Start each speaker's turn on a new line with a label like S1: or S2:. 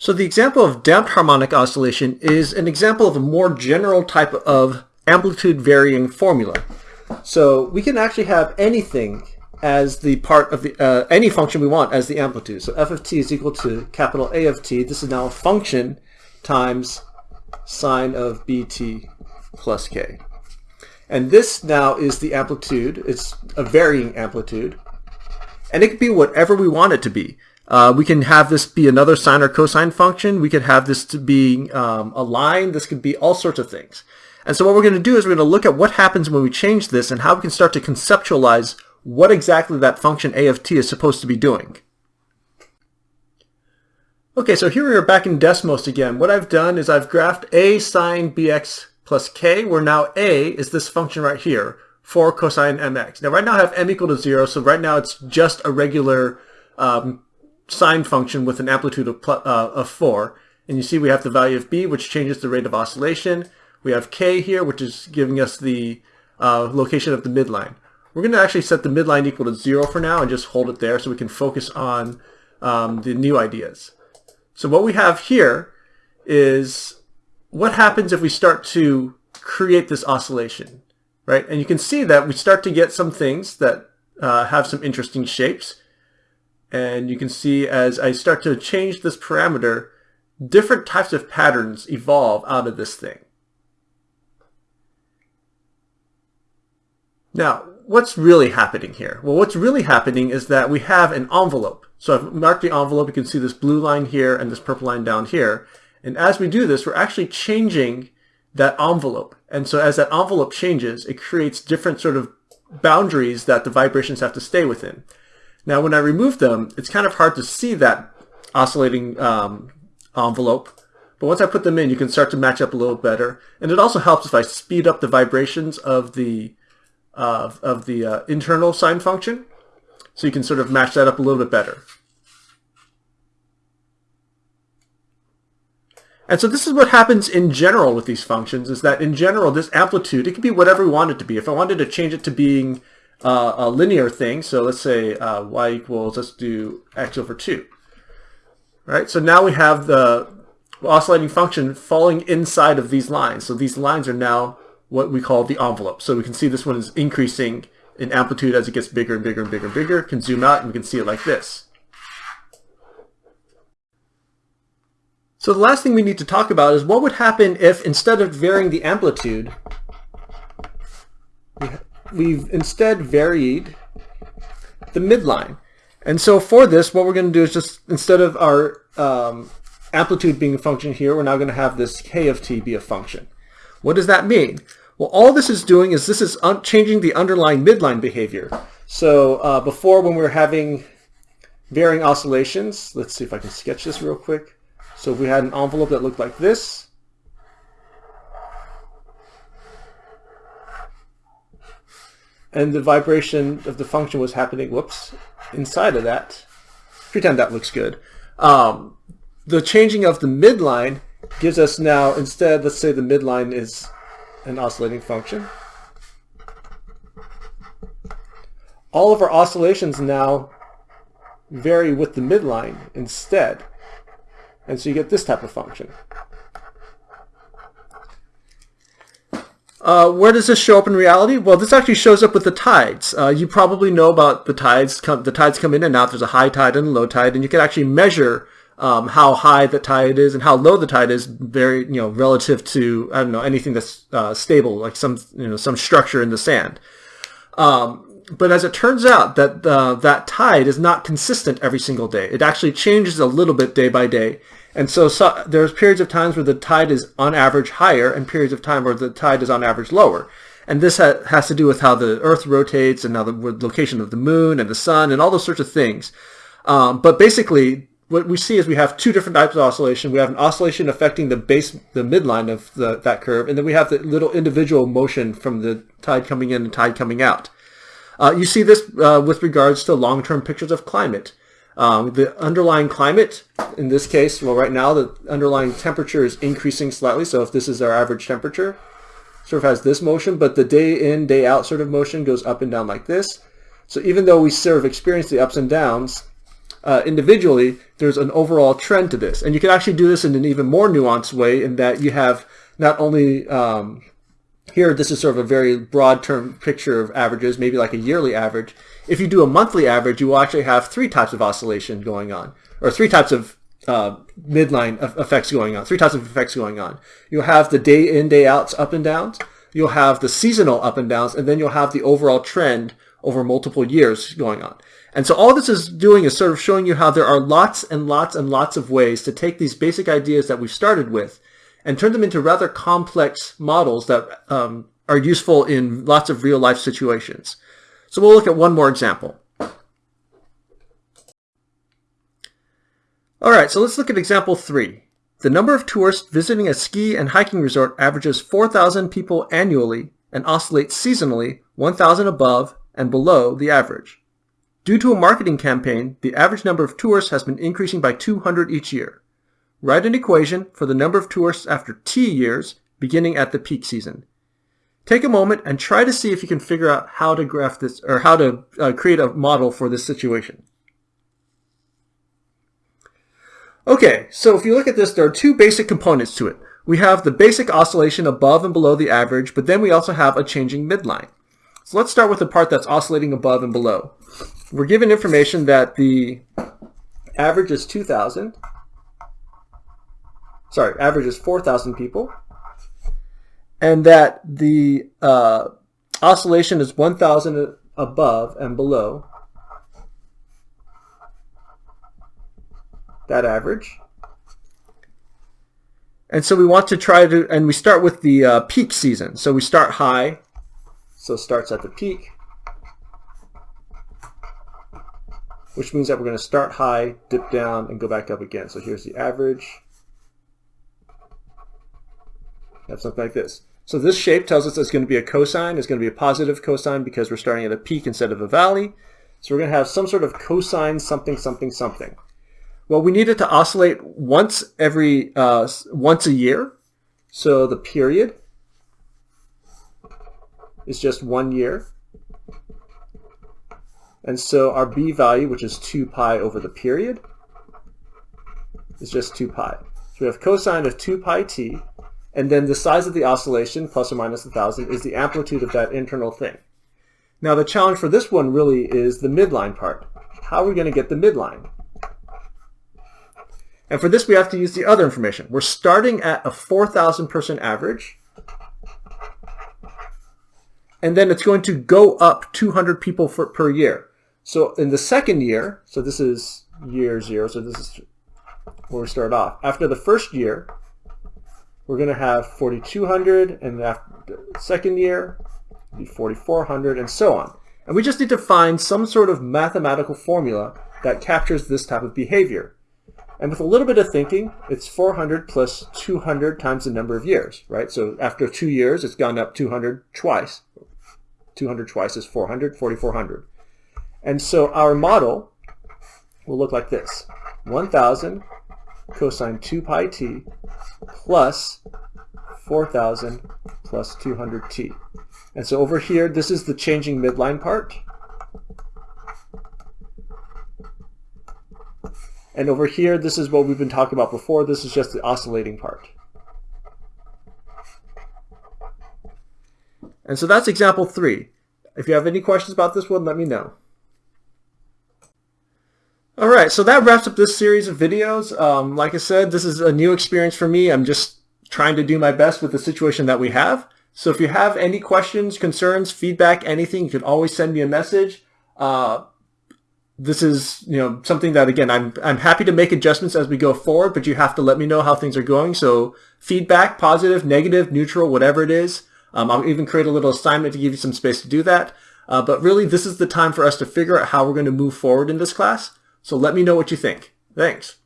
S1: So the example of damped harmonic oscillation is an example of a more general type of amplitude varying formula. So we can actually have anything as the part of the, uh, any function we want as the amplitude. So f of t is equal to capital A of t. This is now a function times sine of bt plus k. And this now is the amplitude. It's a varying amplitude. And it can be whatever we want it to be. Uh, we can have this be another sine or cosine function. We could have this to be um, a line. This could be all sorts of things. And so what we're going to do is we're going to look at what happens when we change this and how we can start to conceptualize what exactly that function a of t is supposed to be doing. Okay, so here we are back in Desmos again. What I've done is I've graphed a sine bx plus k, where now a is this function right here, 4 cosine mx. Now right now I have m equal to 0, so right now it's just a regular um, sine function with an amplitude of, uh, of 4. And you see we have the value of b, which changes the rate of oscillation. We have k here, which is giving us the uh, location of the midline. We're going to actually set the midline equal to 0 for now and just hold it there so we can focus on um, the new ideas. So what we have here is what happens if we start to create this oscillation, right? And you can see that we start to get some things that uh, have some interesting shapes. And you can see as I start to change this parameter, different types of patterns evolve out of this thing. Now, what's really happening here? Well, what's really happening is that we have an envelope. So I've marked the envelope. You can see this blue line here and this purple line down here. And as we do this, we're actually changing that envelope. And so as that envelope changes, it creates different sort of boundaries that the vibrations have to stay within. Now, when I remove them, it's kind of hard to see that oscillating um, envelope. But once I put them in, you can start to match up a little better. And it also helps if I speed up the vibrations of the uh, of the uh, internal sine function. So you can sort of match that up a little bit better. And so this is what happens in general with these functions, is that in general, this amplitude, it can be whatever we want it to be. If I wanted to change it to being uh, a linear thing, so let's say uh, y equals, let's do x over 2. Right, so now we have the oscillating function falling inside of these lines. So these lines are now what we call the envelope. So we can see this one is increasing in amplitude as it gets bigger and bigger and bigger and bigger. Can zoom out and we can see it like this. So the last thing we need to talk about is what would happen if instead of varying the amplitude, we've instead varied the midline. And so for this, what we're going to do is just, instead of our um, amplitude being a function here, we're now going to have this k of t be a function. What does that mean? Well, all this is doing is this is changing the underlying midline behavior. So uh, before when we were having varying oscillations, let's see if I can sketch this real quick. So if we had an envelope that looked like this, and the vibration of the function was happening, whoops, inside of that, pretend that looks good. Um, the changing of the midline gives us now, instead, let's say the midline is an oscillating function. All of our oscillations now vary with the midline instead. And so you get this type of function. Uh, where does this show up in reality? Well, this actually shows up with the tides. Uh, you probably know about the tides. Come, the tides come in and out. There's a high tide and a low tide, and you can actually measure um, how high the tide is and how low the tide is, very you know relative to I don't know anything that's uh, stable, like some you know some structure in the sand. Um, but as it turns out, that uh, that tide is not consistent every single day. It actually changes a little bit day by day. And so, so there's periods of times where the tide is on average higher and periods of time where the tide is on average lower. And this ha has to do with how the Earth rotates and how the location of the moon and the sun and all those sorts of things. Um, but basically, what we see is we have two different types of oscillation. We have an oscillation affecting the base, the midline of the, that curve, and then we have the little individual motion from the tide coming in and tide coming out. Uh, you see this uh, with regards to long-term pictures of climate. Um, the underlying climate, in this case, well, right now the underlying temperature is increasing slightly. So if this is our average temperature, sort of has this motion, but the day in, day out sort of motion goes up and down like this. So even though we sort of experience the ups and downs, uh, individually, there's an overall trend to this. And you can actually do this in an even more nuanced way in that you have not only um, here, this is sort of a very broad term picture of averages, maybe like a yearly average. If you do a monthly average, you will actually have three types of oscillation going on, or three types of uh, midline effects going on, three types of effects going on. You'll have the day in, day outs, up and downs. You'll have the seasonal up and downs, and then you'll have the overall trend over multiple years going on. And so all this is doing is sort of showing you how there are lots and lots and lots of ways to take these basic ideas that we've started with and turn them into rather complex models that um, are useful in lots of real life situations. So we'll look at one more example. All right, so let's look at example three. The number of tourists visiting a ski and hiking resort averages 4,000 people annually and oscillates seasonally 1,000 above and below the average. Due to a marketing campaign, the average number of tourists has been increasing by 200 each year. Write an equation for the number of tourists after T years, beginning at the peak season. Take a moment and try to see if you can figure out how to graph this or how to uh, create a model for this situation. Okay, so if you look at this, there are two basic components to it. We have the basic oscillation above and below the average, but then we also have a changing midline. So let's start with the part that's oscillating above and below. We're given information that the average is 2,000 sorry, average is 4,000 people, and that the uh, oscillation is 1,000 above and below that average. And so we want to try to, and we start with the uh, peak season. So we start high, so it starts at the peak, which means that we're going to start high, dip down, and go back up again. So here's the average. Have something like this. So this shape tells us it's going to be a cosine. It's going to be a positive cosine because we're starting at a peak instead of a valley. So we're going to have some sort of cosine something something something. Well, we need it to oscillate once every uh, once a year. So the period is just one year. And so our b value, which is 2 pi over the period, is just 2 pi. So we have cosine of 2 pi t and then the size of the oscillation, plus or minus 1,000, is the amplitude of that internal thing. Now the challenge for this one really is the midline part. How are we going to get the midline? And for this we have to use the other information. We're starting at a 4,000 person average. And then it's going to go up 200 people for, per year. So in the second year, so this is year zero, so this is where we start off. After the first year, we're going to have 4,200, and after the second year, be 4,400, and so on. And we just need to find some sort of mathematical formula that captures this type of behavior. And with a little bit of thinking, it's 400 plus 200 times the number of years, right? So after two years, it's gone up 200 twice. 200 twice is 400, 4,400. And so our model will look like this. 1,000 cosine 2 pi t plus 4,000 plus 200t. And so over here, this is the changing midline part. And over here, this is what we've been talking about before. This is just the oscillating part. And so that's example three. If you have any questions about this one, let me know. All right, so that wraps up this series of videos. Um, like I said, this is a new experience for me. I'm just trying to do my best with the situation that we have. So if you have any questions, concerns, feedback, anything, you can always send me a message. Uh, this is you know something that again I'm I'm happy to make adjustments as we go forward, but you have to let me know how things are going. So feedback, positive, negative, neutral, whatever it is. Um, I'll even create a little assignment to give you some space to do that. Uh, but really, this is the time for us to figure out how we're going to move forward in this class. So let me know what you think. Thanks.